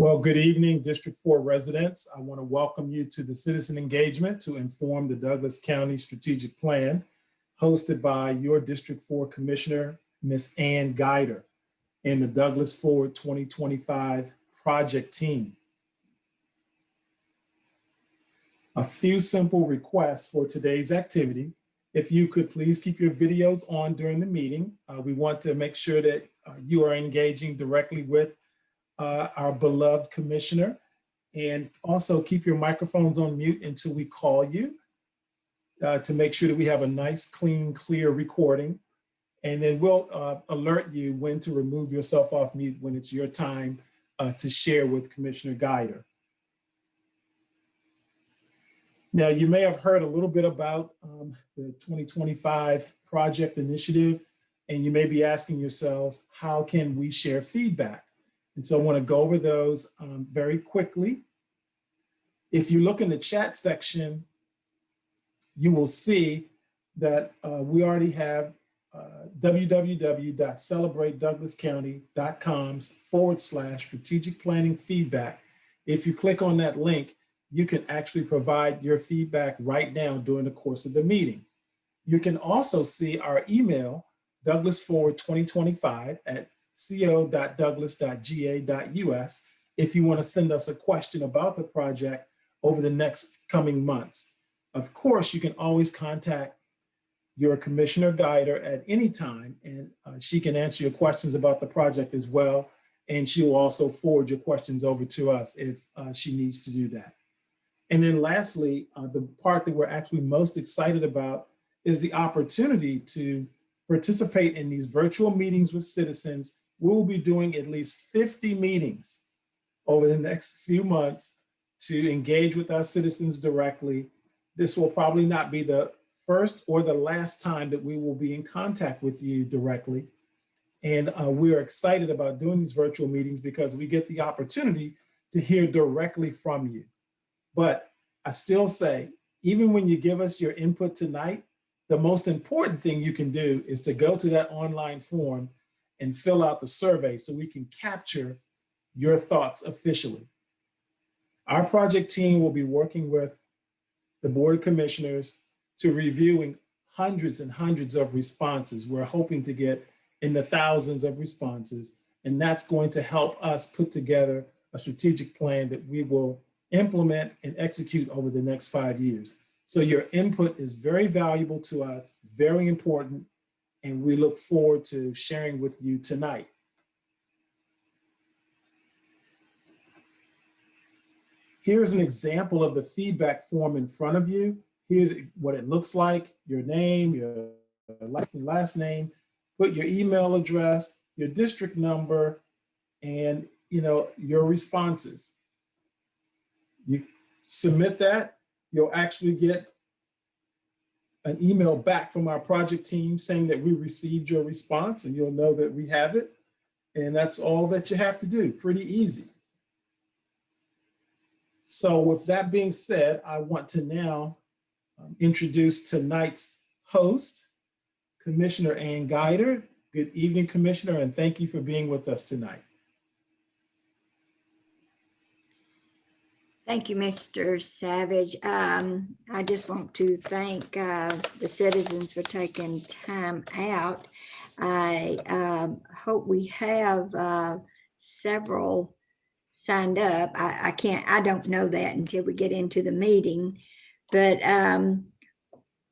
Well, good evening, District 4 residents. I want to welcome you to the citizen engagement to inform the Douglas County Strategic Plan hosted by your District 4 Commissioner, Ms. Ann Guider, and the Douglas Forward 2025 project team. A few simple requests for today's activity. If you could please keep your videos on during the meeting. Uh, we want to make sure that uh, you are engaging directly with uh, our beloved commissioner. And also keep your microphones on mute until we call you uh, to make sure that we have a nice, clean, clear recording. And then we'll uh, alert you when to remove yourself off mute when it's your time uh, to share with Commissioner Guider. Now, you may have heard a little bit about um, the 2025 project initiative, and you may be asking yourselves, how can we share feedback? And so I want to go over those um, very quickly. If you look in the chat section, you will see that uh, we already have uh, www.celebratedouglascounty.com forward slash strategic planning feedback. If you click on that link, you can actually provide your feedback right now during the course of the meeting. You can also see our email, Douglas Forward 2025 at co.douglas.ga.us if you want to send us a question about the project over the next coming months. Of course, you can always contact your commissioner guider at any time and uh, she can answer your questions about the project as well. And she will also forward your questions over to us if uh, she needs to do that. And then lastly, uh, the part that we're actually most excited about is the opportunity to participate in these virtual meetings with citizens. We will be doing at least 50 meetings over the next few months to engage with our citizens directly. This will probably not be the first or the last time that we will be in contact with you directly. And uh, we are excited about doing these virtual meetings because we get the opportunity to hear directly from you. But I still say, even when you give us your input tonight, the most important thing you can do is to go to that online form and fill out the survey so we can capture your thoughts officially. Our project team will be working with the Board of Commissioners to reviewing hundreds and hundreds of responses. We're hoping to get in the thousands of responses, and that's going to help us put together a strategic plan that we will implement and execute over the next five years. So your input is very valuable to us, very important, and we look forward to sharing with you tonight. Here's an example of the feedback form in front of you. Here's what it looks like, your name, your last name, put your email address, your district number, and you know your responses. You submit that, you'll actually get an email back from our project team saying that we received your response and you'll know that we have it. And that's all that you have to do, pretty easy. So with that being said, I want to now um, introduce tonight's host, Commissioner Ann Guider. Good evening, Commissioner, and thank you for being with us tonight. Thank you, Mr. Savage. Um, I just want to thank uh, the citizens for taking time out. I um, hope we have uh, several signed up. I, I, can't, I don't know that until we get into the meeting, but um,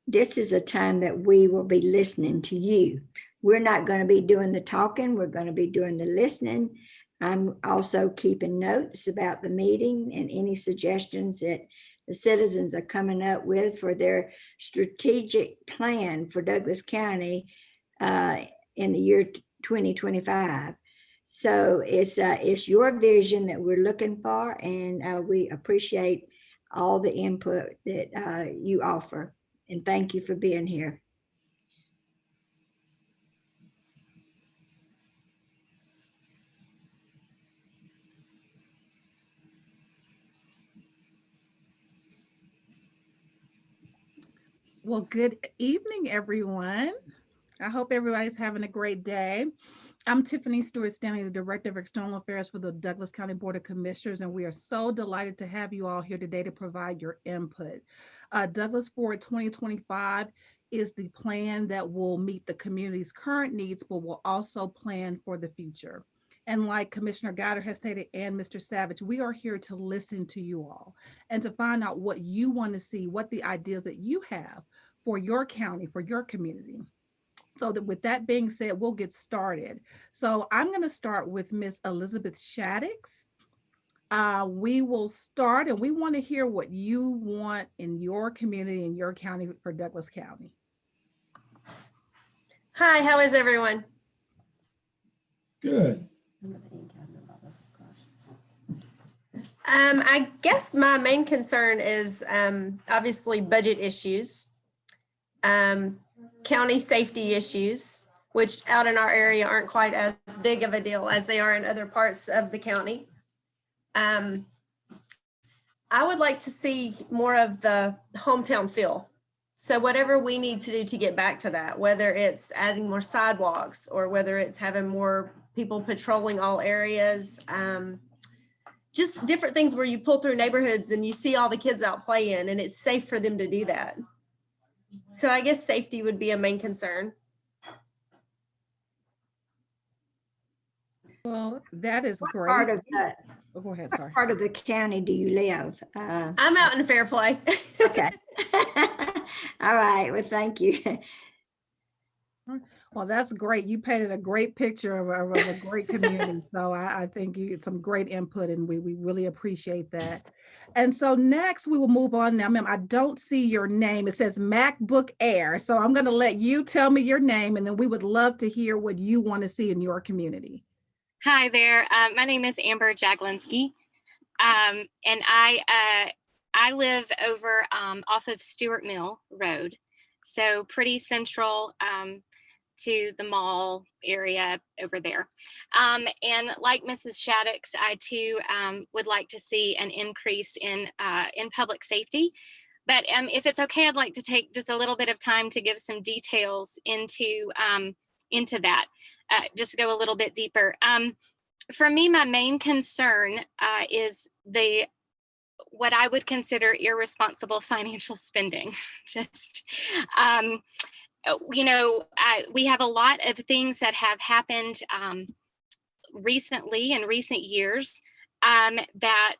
this is a time that we will be listening to you. We're not going to be doing the talking. We're going to be doing the listening. I'm also keeping notes about the meeting and any suggestions that the citizens are coming up with for their strategic plan for Douglas County uh, in the year 2025. So it's uh, it's your vision that we're looking for, and uh, we appreciate all the input that uh, you offer. And thank you for being here. Well, good evening, everyone. I hope everybody's having a great day. I'm Tiffany Stewart Stanley, the Director of External Affairs for the Douglas County Board of Commissioners, and we are so delighted to have you all here today to provide your input. Uh, Douglas Forward 2025 is the plan that will meet the community's current needs, but will also plan for the future. And like Commissioner Guider has stated and Mr. Savage, we are here to listen to you all and to find out what you want to see, what the ideas that you have for your county, for your community. So that with that being said, we'll get started. So I'm going to start with Miss Elizabeth Shaddix. Uh, we will start and we want to hear what you want in your community, in your county for Douglas County. Hi, how is everyone? Good. Um, I guess my main concern is um, obviously budget issues, um, county safety issues, which out in our area aren't quite as big of a deal as they are in other parts of the county. Um, I would like to see more of the hometown feel. So whatever we need to do to get back to that, whether it's adding more sidewalks or whether it's having more people patrolling all areas, um, just different things where you pull through neighborhoods and you see all the kids out playing and it's safe for them to do that. So I guess safety would be a main concern. Well, that is What great. part of the, Oh, Go ahead, what sorry. part of the county do you live? Uh, I'm out in Fairplay. Okay. All right, well, thank you. Well, that's great. You painted a great picture of, a- of a great community. So I, I think you get some great input and we, we really appreciate that. And so next we will move on now, ma'am. I don't see your name. It says MacBook Air. So I'm going to let you tell me your name and then we would love to hear what you want to see in your community. Hi there. Um, my name is Amber Jaglinski, um, and I uh, I live over um, off of Stewart Mill Road, so pretty central um, to the mall area over there. Um, and like Mrs. Shaddix, I too um, would like to see an increase in uh, in public safety. But um, if it's okay, I'd like to take just a little bit of time to give some details into um, into that uh, just go a little bit deeper. Um, for me, my main concern uh, is the what I would consider irresponsible financial spending. just, um, you know, I, we have a lot of things that have happened um, recently in recent years um, that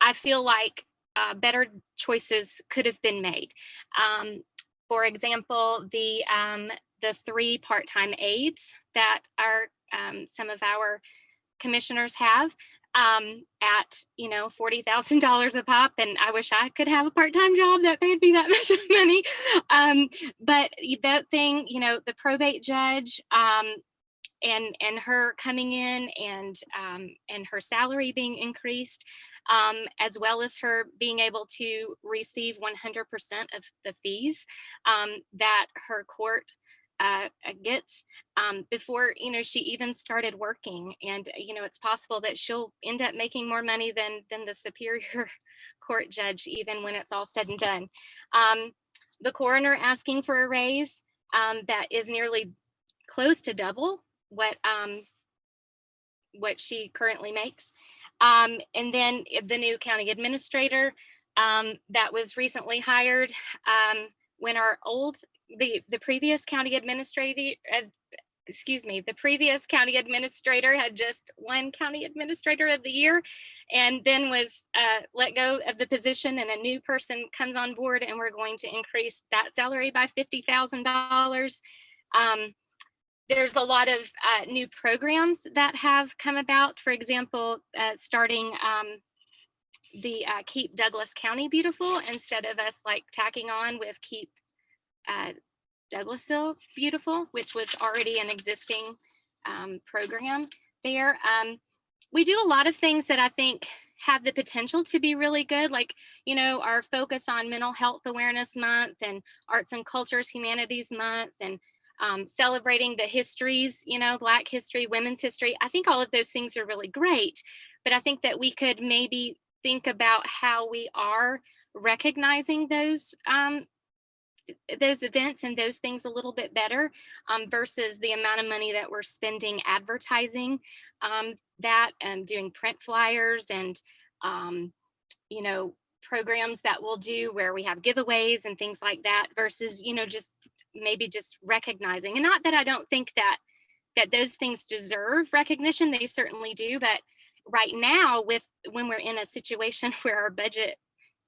I feel like uh, better choices could have been made. Um, for example, the um, the three part-time aides that are um, some of our commissioners have um, at you know forty thousand dollars a pop, and I wish I could have a part-time job that paid me that much money. Um, but that thing, you know, the probate judge um, and and her coming in and um, and her salary being increased, um, as well as her being able to receive 100% of the fees um, that her court uh, gets um, before you know she even started working. And you know it's possible that she'll end up making more money than than the superior court judge even when it's all said and done. Um, the coroner asking for a raise um, that is nearly close to double what um, what she currently makes. Um, and then the new county administrator um, that was recently hired um, when our old the the previous county administrator as excuse me the previous county administrator had just one county administrator of the year and then was uh, let go of the position and a new person comes on board and we're going to increase that salary by fifty thousand dollars. Um, there's a lot of uh, new programs that have come about for example uh, starting um, the uh, keep douglas county beautiful instead of us like tacking on with keep uh, Douglasville Beautiful, which was already an existing um, program there. Um, we do a lot of things that I think have the potential to be really good, like, you know, our focus on Mental Health Awareness Month and Arts and Cultures Humanities Month and um, celebrating the histories, you know, Black history, women's history. I think all of those things are really great, but I think that we could maybe think about how we are recognizing those um, those events and those things a little bit better um, versus the amount of money that we're spending advertising um, that and doing print flyers and um, you know programs that we'll do where we have giveaways and things like that versus you know just maybe just recognizing. And not that I don't think that that those things deserve recognition they certainly do but right now with when we're in a situation where our budget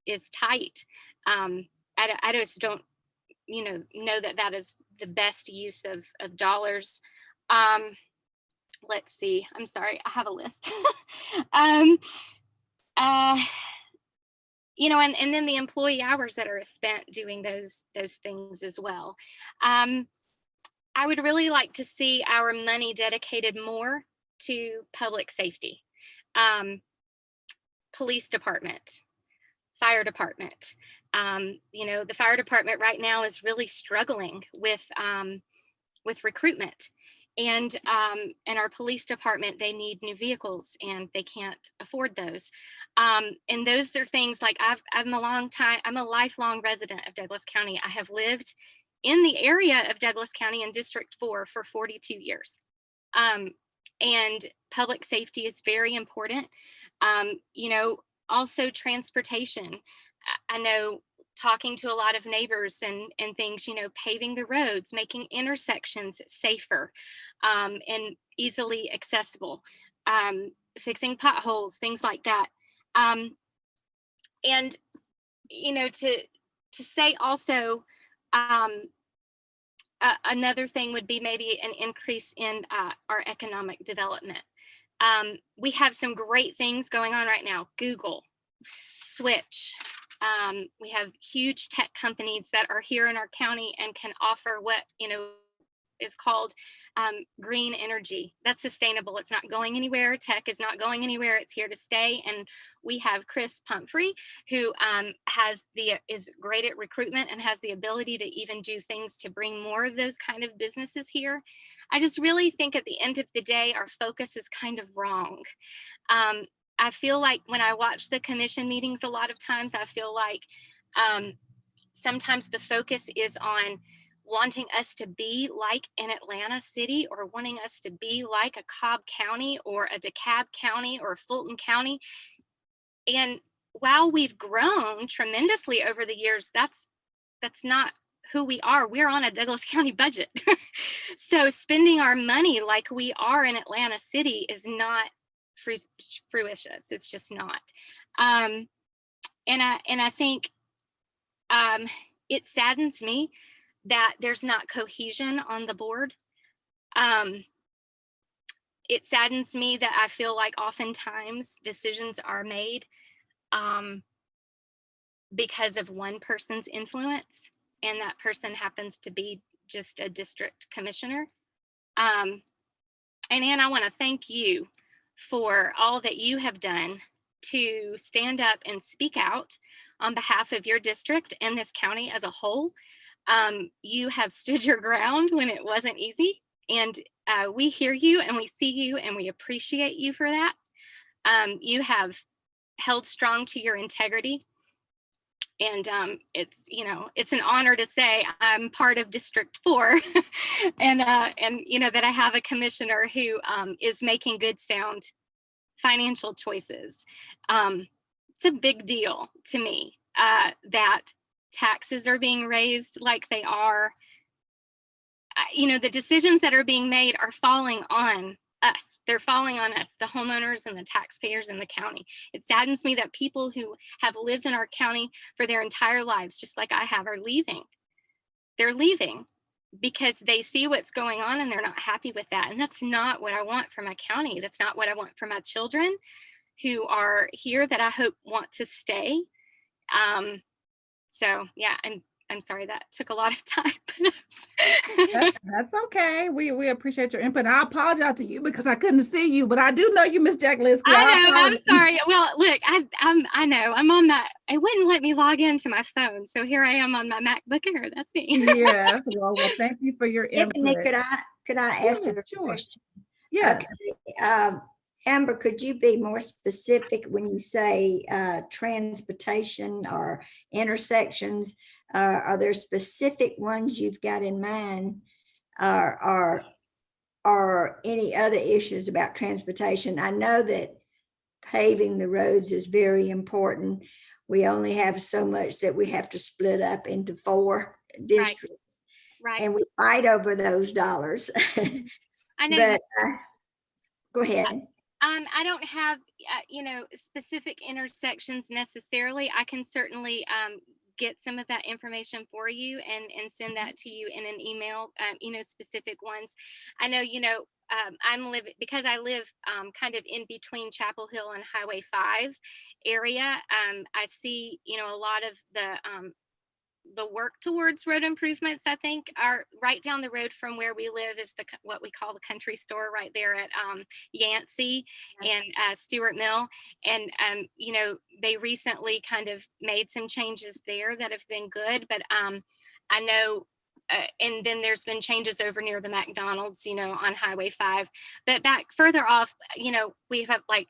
is tight um, I, I just don't you know know that that is the best use of of dollars. Um let's see i'm sorry i have a list. Um uh you know and and then the employee hours that are spent doing those those things as well. Um i would really like to see our money dedicated more to public safety. Um police department fire department um, you know, the fire department right now is really struggling with um, with recruitment. And um, and our police department, they need new vehicles and they can't afford those. Um, and those are things like I've I'm a long time, I'm a lifelong resident of Douglas County. I have lived in the area of Douglas County in District 4 for 42 years. Um, and public safety is very important. Um, you know, also transportation. I know talking to a lot of neighbors and, and things, you know, paving the roads, making intersections safer um, and easily accessible, um, fixing potholes, things like that. Um, and, you know, to, to say also, uh, another thing would be maybe an increase in uh, our economic development. Um, we have some great things going on right now. Google, Switch. Um, we have huge tech companies that are here in our county and can offer what, you know, is called um, green energy. That's sustainable. It's not going anywhere. Tech is not going anywhere. It's here to stay. And we have Chris Pumphrey, who um, has the is great at recruitment and has the ability to even do things to bring more of those kind of businesses here. I just really think at the end of the day, our focus is kind of wrong. Um, I feel like when I watch the commission meetings, a lot of times I feel like um, sometimes the focus is on wanting us to be like an Atlanta city or wanting us to be like a Cobb County or a DeKalb County or Fulton County. And while we've grown tremendously over the years, that's that's not who we are. We're on a Douglas County budget. so spending our money like we are in Atlanta City is not fru fruitious. It's just not. Um, and I and I think um, it saddens me that there's not cohesion on the board. Um, it saddens me that I feel like oftentimes decisions are made um, because of one person's influence, and that person happens to be just a district commissioner. Um, and Anne, I want to thank you for all that you have done to stand up and speak out on behalf of your district and this county as a whole. Um, you have stood your ground when it wasn't easy and uh, we hear you and we see you and we appreciate you for that. Um, you have held strong to your integrity and um, it's you know it's an honor to say I'm part of District Four, and uh, and you know that I have a commissioner who um, is making good sound financial choices. Um, it's a big deal to me uh, that taxes are being raised like they are. You know the decisions that are being made are falling on us. They're falling on us, the homeowners and the taxpayers in the county. It saddens me that people who have lived in our county for their entire lives, just like I have, are leaving. They're leaving because they see what's going on and they're not happy with that. And that's not what I want for my county. That's not what I want for my children who are here that I hope want to stay. Um, so yeah, I'm I'm sorry that took a lot of time. That- That's okay. We we appreciate your input. I apologize to you because I couldn't see you, but I do know you, Miss Jaglinski. I know. I'm sorry. Well, look, I, I'm. I know. I'm on that. It wouldn't let me log into my phone, so here I am on my MacBook Air. That's me. Yes. Well, well, thank you for your Tiffany, input. could I, could I ask Yeah, you a sure. question? Yeah. Okay, um, Amber, could you be more specific when you say uh, transportation or intersections? Uh, Are there specific ones you've got in mind? Or, or, or any other issues about transportation? I know that paving the roads is very important. We only have so much that we have to split up into four districts. Right. And we fight over those dollars. I know. But, uh, go ahead. Um, I don't have, uh, you know, specific intersections necessarily. I can certainly um, get some of that information for you and and send that to you in an email. Um, you know, specific ones. I know, you know, um, I'm living because I live um, kind of in between Chapel Hill and Highway Five area. Um, I see, you know, a lot of the um, the work towards road improvements, I think, are right down the road from where we live is the what we call the country store right there at um, Yancey and uh, Stewart Mill. And, um, you know, they recently kind of made some changes there that have been good, but um, I know. Uh, and then there's been changes over near the McDonald's, you know, on Highway 5. But back further off, you know, we have like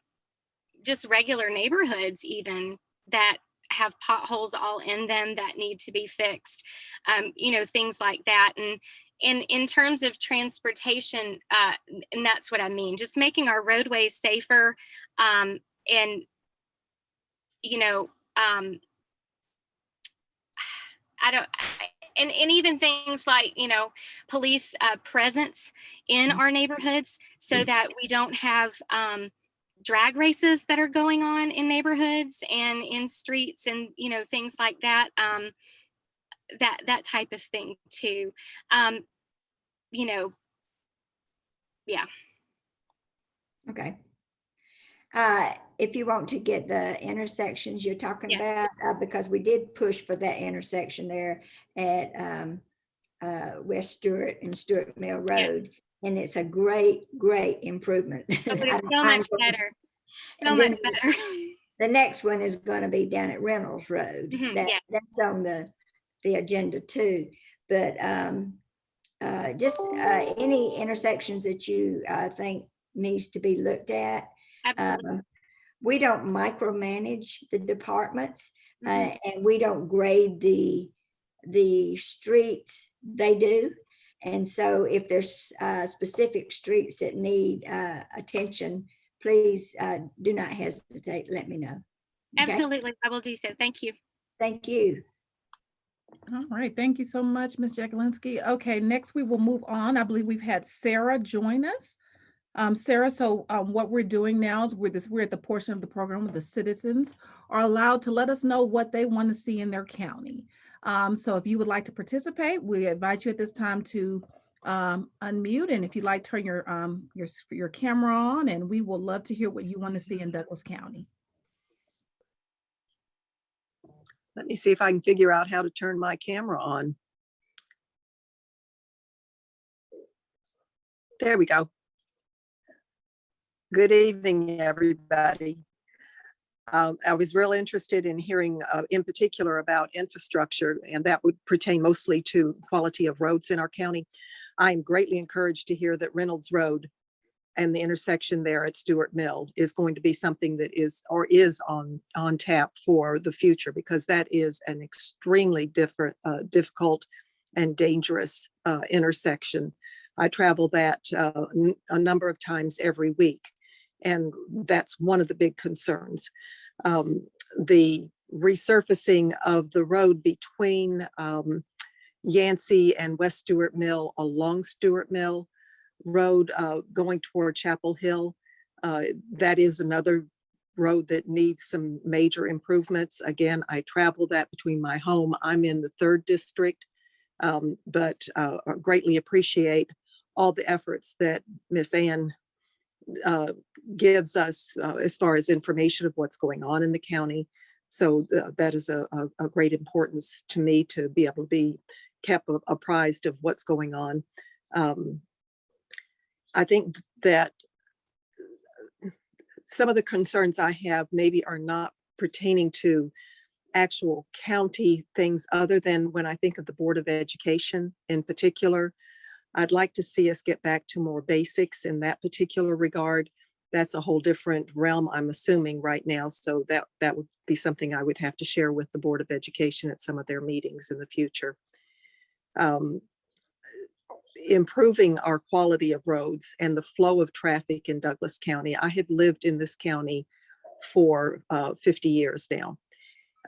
just regular neighborhoods, even that have potholes all in them that need to be fixed um, you know things like that. And in in terms of transportation uh, and that's what i mean just making our roadways safer um, and you know um, i don't I, and, and even things like you know police uh, presence in our neighborhoods so that we don't have um, drag races that are going on in neighborhoods and in streets and you know things like that um that that type of thing too um you know yeah Okay. Uh, if you want to get the intersections you're talking Yes. about, uh, because we did push for that intersection there at, um, uh, West Stewart and Stewart Mill Yeah. Road. And it's a great, great improvement. So much better so much better The next one is gonna be down at Reynolds Road. Mhm, That, yeah. that's on the, the agenda too. But, um, uh, just, uh, any intersections that you, uh, think needs to be looked at. absolutely Um, We don't micromanage the departments Mhm. uh, and we don't grade the, the streets, they do. And so if there's uh, specific streets that need uh, attention, please uh, do not hesitate, let me know. Okay? absolutely i will do so thank you Thank you. All right, thank you so much, Ms. Jaglinski. Okay, next we will move on. I believe we've had Sarah join us. Um, Sarah, so um, what we're doing now is we're this, we're at the portion of the program where the citizens are allowed to let us know what they want to see in their county. Um, so if you would like to participate, we invite you at this time to um, unmute and if you'd like, turn your um, your your camera on and we will love to hear what you want to see in Douglas County. Let me see if I can figure out how to turn my camera on. There we go. Good evening, everybody. Um, I was real interested in hearing uh, in particular about infrastructure, and that would pertain mostly to quality of roads in our county. I'm greatly encouraged to hear that Reynolds Road and the intersection there at Stewart Mill is going to be something that is or is on on tap for the future because that is an extremely different uh, difficult and dangerous uh, intersection. I travel that uh, a number of times every week, and that's one of the big concerns. Um, the resurfacing of the road between um, Yancey and West Stewart Mill along Stewart Mill Road uh, going toward Chapel Hill. uh, That is another road that needs some major improvements. Again, I travel that between my home. I'm in the third district. um, But uh, greatly appreciate all the efforts that Miss Ann uh, gives us uh, as far as information of what's going on in the county. So uh, that is a, a, a great importance to me to be able to be kept apprised of what's going on. Um, I think that some of the concerns I have maybe are not pertaining to actual county things other than when I think of the Board of Education in particular. I'd like to see us get back to more basics in that particular regard. that's a whole different realm, I'm assuming right now. So that, that would be something I would have to share with the Board of Education at some of their meetings in the future. Um, Improving our quality of roads and the flow of traffic in Douglas County. I have lived in this county for uh, 50 years now.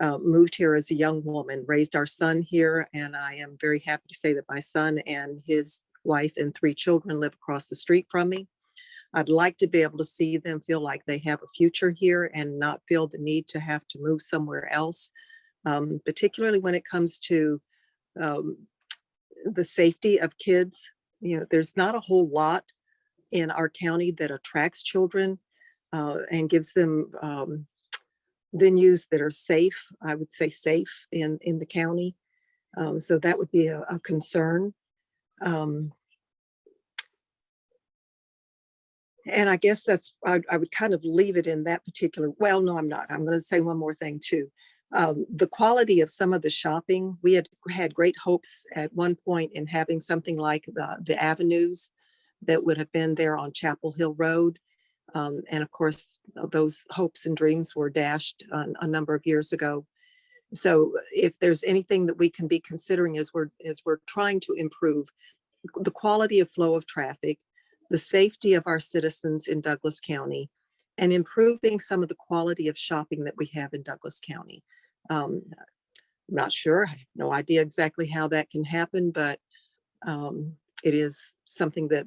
Uh, Moved here as a young woman, raised our son here, and I am very happy to say that my son and his wife and three children live across the street from me. I'd like to be able to see them feel like they have a future here and not feel the need to have to move somewhere else. um, Particularly when it comes to um, the safety of kids. You know, there's not a whole lot in our county that attracts children uh, and gives them um, venues that are safe, I would say safe in, in the county. Um, So that would be a, a concern. Um, And I guess that's, I, I would kind of leave it in that particular, well, no, I'm not. I'm going to say one more thing too. Um, the quality of some of the shopping, we had had great hopes at one point in having something like the, the avenues that would have been there on Chapel Hill Road. Um, and of course, those hopes and dreams were dashed a, a number of years ago. So if there's anything that we can be considering as we're, as we're trying to improve the quality of flow of traffic, the safety of our citizens in Douglas County, and improving some of the quality of shopping that we have in Douglas County. Um, I'm Not sure, I have no idea exactly how that can happen, but um, it is something that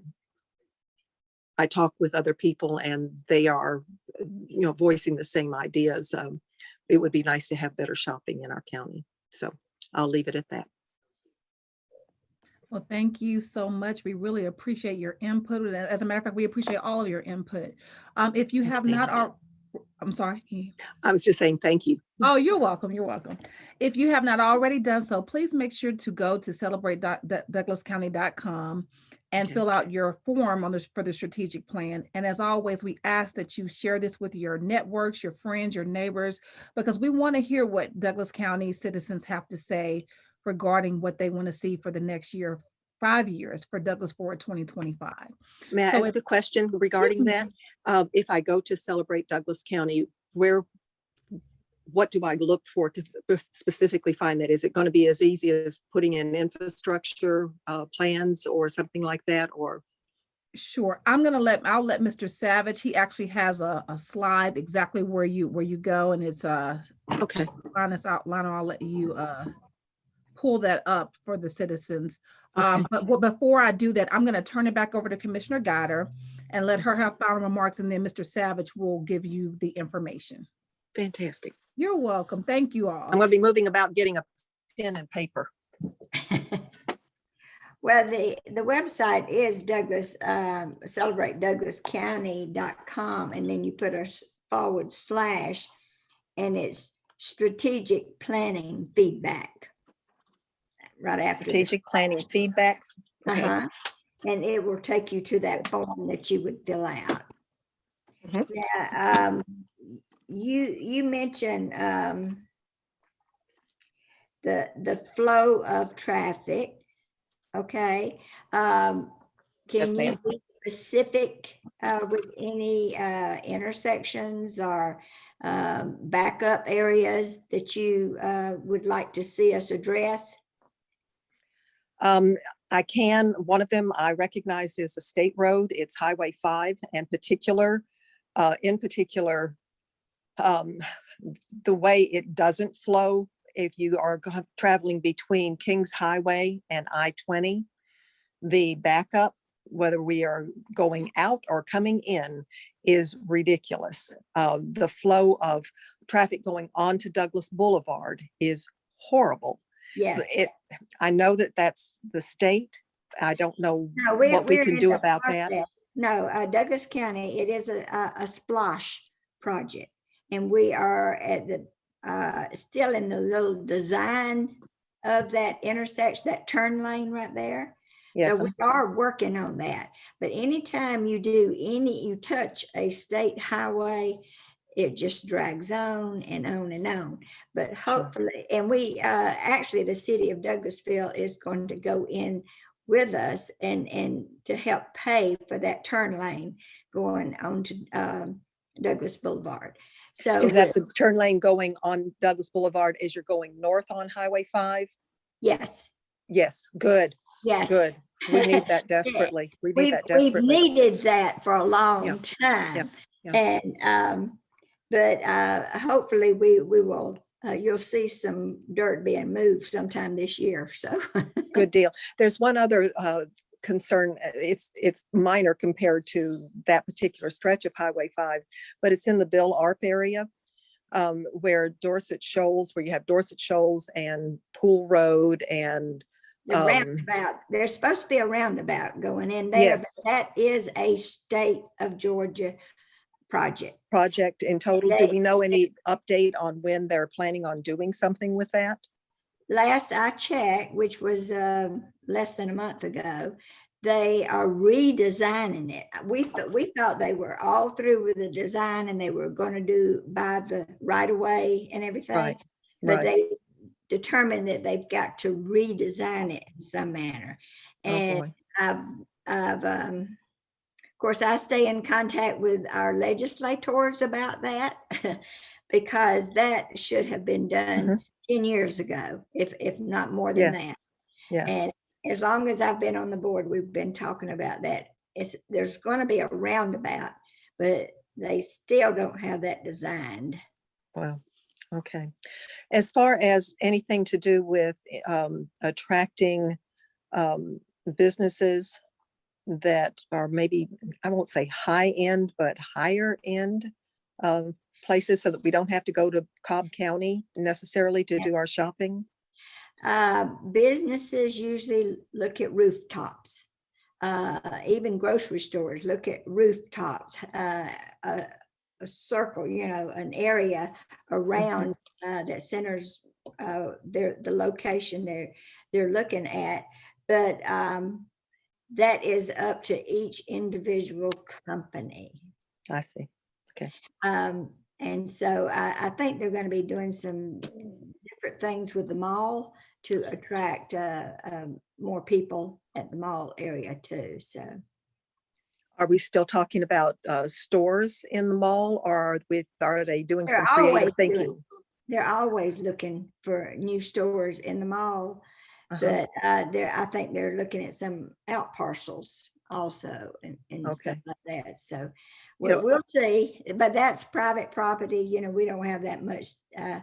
I talk with other people and they are, you know, voicing the same ideas. Um, It would be nice to have better shopping in our county. So I'll leave it at that. Well, thank you so much. We really appreciate your input. As a matter of fact, we appreciate all of your input. Um, if you have not, I'm sorry. I was just saying, thank you. Oh, you're welcome. You're welcome. If you have not already done so, please make sure to go to celebrate.douglascounty.com and Okay. fill out your form on this for the strategic plan. And as always, we ask that you share this with your networks, your friends, your neighbors, because we want to hear what Douglas County citizens have to say regarding what they want to see for the next year, five years for Douglas Forward 2025. May I So ask if- a question regarding that? Uh, If I go to Celebrate Douglas County, where, what do I look for to specifically find that? Is it going to be as easy as putting in infrastructure uh, plans or something like that? Or, Sure. I'm gonna let, I'll let Mr. Savage, he actually has a, a slide exactly where you, where you go and it's uh okay, Linus outline, I'll let you uh pull that up for the citizens. Um, but before I do that, I'm gonna turn it back over to Commissioner Guider and let her have final remarks and then Mr. Savage will give you the information. fantastic. You're welcome. Thank you all. I'm going to be moving about getting a pen and paper. Well, the, the website is Douglas, um, celebrate douglascounty.com, and then you put a forward slash, and it's strategic planning feedback. Right after. the Strategic planning feedback. Okay. Uh-huh. And it will take you to that form that you would fill out. Mhm. Yeah, um, you, you mentioned, um, the, the flow of traffic, okay? Um, Yes, can you be specific, uh, with any, uh, intersections or, um, backup areas that you, uh, would like to see us address? Um, I can, one of them I recognize is a state road. It's Highway five and particular, uh, in particular, um, the way it doesn't flow if you are traveling between Kings Highway and I twenty. The backup, whether we are going out or coming in, is ridiculous. Uh, the flow of traffic going onto Douglas Boulevard is horrible. Yes. It, I know that that's the state. I don't know No, we- what we we're can do about that. No, uh, Douglas County, it is a, a, a SPLOST project. And we are at the, uh, still in the little design of that intersection, that turn lane right there. Yes, So we are working on that. But anytime you do any, you touch a state highway, it just drags on and on and on. But hopefully, and we, uh, actually, the city of Douglasville is going to go in with us and, and to help pay for that turn lane going on to um, Douglas Boulevard. So. Is that the turn lane going on Douglas Boulevard as you're going north on Highway five? Yes, Yes, good, yes. good. We need that desperately. We need We've, that we've desperately. needed that for a long time. yeah. And, um, but, uh, hopefully we, we will, uh, you'll see some dirt being moved sometime this year, so. Good deal. There's one other uh, concern. uh, It's, it's minor compared to that particular stretch of Highway 5, but it's in the Bill Arp area um, where Dorsett Shoals, where you have Dorsett Shoals and Pool Road and The Um, roundabout, there's supposed to be a roundabout going in there, Yes. but that is a state of Georgia project. project in total. Do we know any update on when they're planning on doing something with that? Last I checked, which was um, less than a month ago, they are redesigning it. We, th- we thought they were all through with the design and they were going to do by the right of way and everything. Right, But right. they determined that they've got to redesign it in some manner. Oh, And boy. I've, I've, um, of course, I stay in contact with our legislators about that because that should have been done ten years ago, if, if not more than. Yes. that. Yes, And as long as I've been on the board, we've been talking about that. It's, there's going to be a roundabout, but they still don't have that designed. wow, okay. As far as anything to do with um, attracting um, businesses that are maybe, I won't say high end, but higher end um, places so that we don't have to go to Cobb County necessarily to do our shopping? Uh, businesses usually look at rooftops. Uh, even grocery stores look at rooftops, uh, a, a circle, you know, an area around, uh, that centers, uh, their, the location they're, they're looking at. But, um, that is up to each individual company. I see. Um, and so I, I think they're gonna be doing some different things with the mall to attract, uh, um, more people at the mall area too, so. Are we still talking about uh, stores in the mall or are we, are they doing They're some creative always doing- They're always looking for new stores in the mall, Uh-huh. but, uh, they're, I think they're looking at some out parcels also and, and stuff Okay. like that, so. We'll, we'll see, but that's private property, you know, we don't have that much, uh,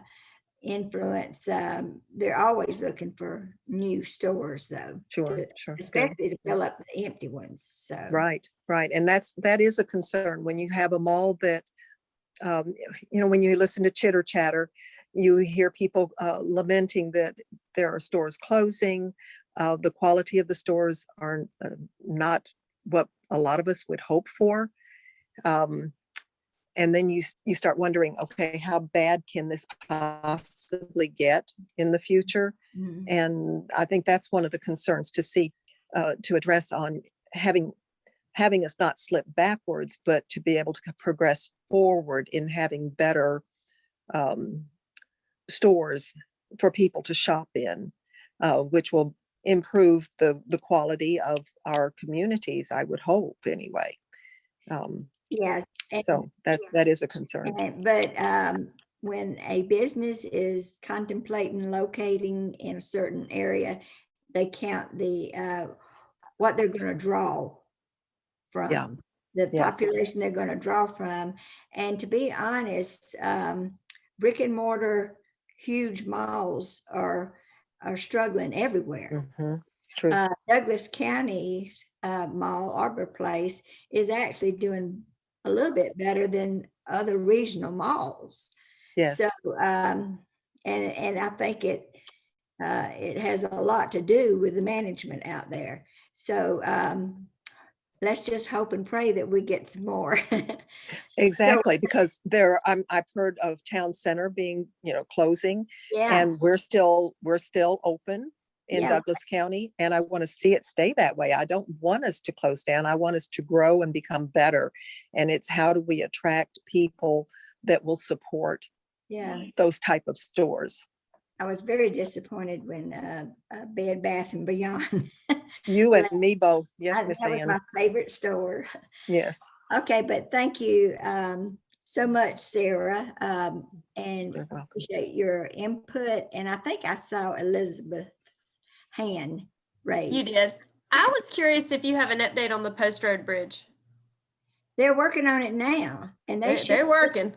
influence. Um, they're always looking for new stores though, Sure, sure. good. especially to fill up the empty ones, so. Right, right. And that's, that is a concern when you have a mall that, um, you know, when you listen to chitter chatter, you hear people uh, lamenting that there are stores closing. Uh, the quality of the stores are uh, not what a lot of us would hope for. Um, and then you, you start wondering, okay, how bad can this possibly get in the future? Mhm. And I think that's one of the concerns to see, uh, to address on having, having us not slip backwards, but to be able to progress forward in having better um, stores for people to shop in, uh, which will improve the, the quality of our communities, I would hope, anyway. Um, Yes. and- So that, that is a concern. and- But, um, when a business is contemplating locating in a certain area, they count the, uh, what they're gonna draw from. Yeah, the Yes. population they're going to draw from. And to be honest, um, brick and mortar, huge malls are, are struggling everywhere. mhm, true. Uh, Douglas County's, uh, mall, Arbor Place is actually doing a little bit better than other regional malls. Yes, So, um, and, and I think it, uh, it has a lot to do with the management out there. So, um, let's just hope and pray that we get some more. exactly, because there, I'm, I've heard of town center being, you know, closing. Yeah, And we're still, we're still open in Yeah. Douglas County and I want to see it stay that way. I don't want us to close down. I want us to grow and become better. And it's how do we attract people that will support yeah. those type of stores? I was very disappointed when uh, uh, Bed Bath and Beyond. You and me both. Yes, I- Miss That was Ann. my favorite store. Yes. Okay, but thank you um, so much, Sarah, um, and appreciate your input. And I think I saw Elizabeth hand raised. You did. I was curious if you have an update on the Post Road Bridge. They're working on it now, and they They- should. They're working.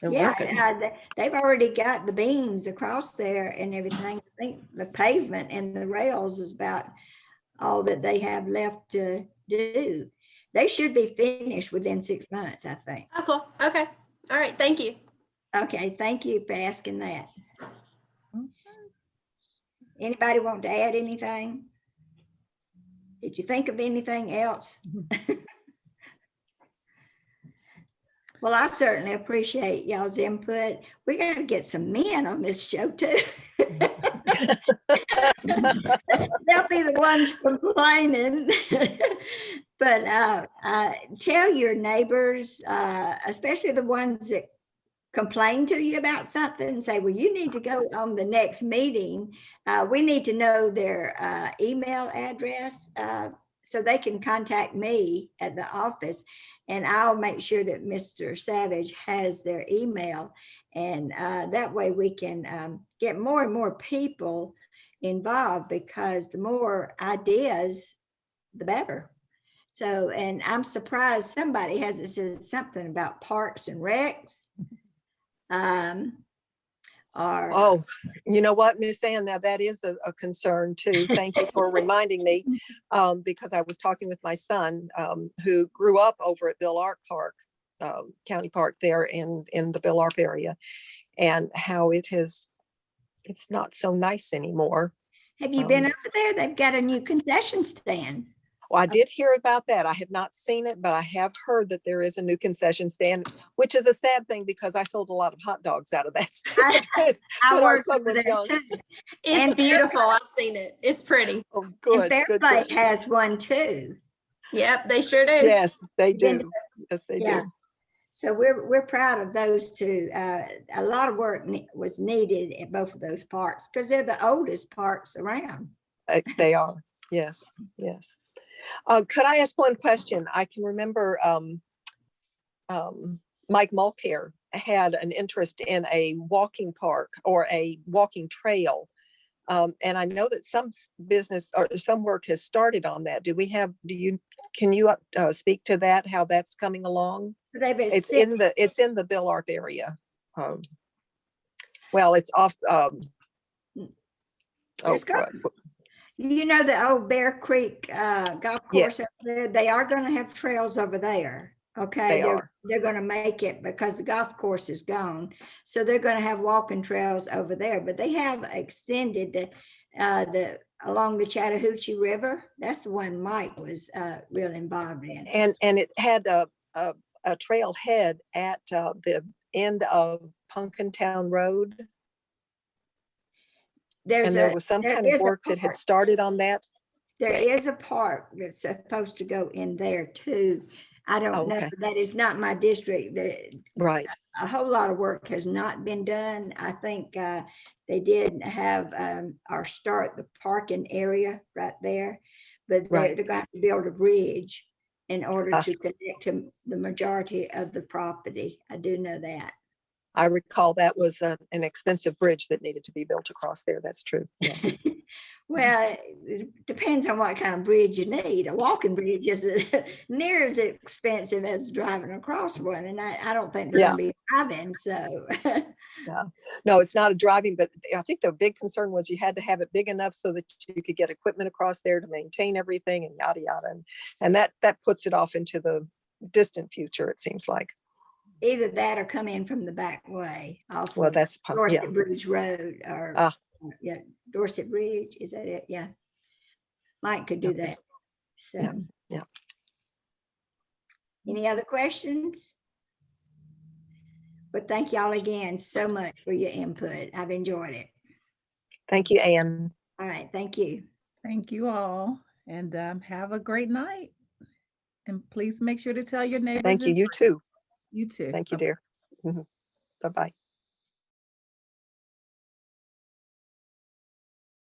They're Yeah, uh, they- they've already got the beams across there and everything. I think the pavement and the rails is about all that they have left to do. They should be finished within six months, I think. Oh, cool. Okay. All right. Thank you. Okay, thank you for asking that. Anybody want to add anything? Did you think of anything else? Well, I certainly appreciate y'all's input. We gotta get some men on this show too. They'll be the ones complaining. But uh, uh, tell your neighbors, uh, especially the ones that complain to you about something, say, well, you need to go on the next meeting. Uh, we need to know their uh, email address uh, so they can contact me at the office. And I'll make sure that Mr. Savage has their email. And uh, that way we can um, get more and more people involved because the more ideas, the better. So, and I'm surprised somebody hasn't said something about parks and recs. Um, or. Oh, you know what, Miss Ann, now that is a, a concern too. Thank you for reminding me. Um, because I was talking with my son, um, who grew up over at Bill Arp Park, um, County Park there in, in the Bill Arp area. And how it has, it's not so nice anymore. Have you been Um, over there? They've got a new concession stand. Well, I did hear about that. I have not seen it, but I have heard that there is a new concession stand, which is a sad thing because I sold a lot of hot dogs out of that. Stand. I our worked was there too. It's And beautiful. I've seen it. It's pretty. Oh, And good, good, Fairplay good. has one too. Yep, they sure do. Yes, they do. Yes, they Yeah. do. So we're, we're proud of those two. Uh, a lot of work ne- was needed at both of those parks because they're the oldest parks around. Uh, They are. Yes, yes. Uh, could I ask one question? I can remember, um, um, Mike Mulcare had an interest in a walking park or a walking trail. Um, and I know that some business or some work has started on that. Do we have, do you, can you, uh, speak to that, how that's coming along? It's in the, it's in the Bill Arp area. Um, Well, it's off, um. Oh, got- what- You know, the old Bear Creek uh, golf course up there, they are gonna have trails over there. Okay, They they're, are. they're gonna make it because the golf course is gone. So they're gonna have walking trails over there, but they have extended the, uh, the, along the Chattahoochee River. That's the one Mike was uh, real involved in. And, and it had a, a, a trailhead at uh, the end of Punkintown Road. There's And there a, was some there kind of work that had started on that. there is a park that's supposed to go in there too. I don't know, that is not my district. The, Right. a whole lot of work has not been done. I think uh, they did have um, or start the parking area right there. But they're, Right. they're going to build a bridge in order Ah. to connect to the majority of the property. I do know that. I recall that was a- an expensive bridge that needed to be built across there. That's true. Yes. Well, it depends on what kind of bridge you need. A walking bridge is near as expensive as driving across one. And I, I don't think they're Yeah. gonna be driving, so. No, it's not a driving, but I think the big concern was you had to have it big enough so that you could get equipment across there to maintain everything and yada, yada. And, and that, that puts it off into the distant future, it seems like. Either that or come in from the back way off. Well, of that's, po- yeah, Dorsett Bridge Road or, Ah. yeah, Dorsett Bridge, is that it? Yeah. Mike could do that. So. Yeah, yeah. Any other questions? But thank y'all again so much for your input. I've enjoyed it. thank you, Anne. All right, thank you. Thank you all and um, have a great night. And please make sure to tell your neighbors. Thank you, you friends. too. You too. Thank you, dear. Mhm. Bye-bye.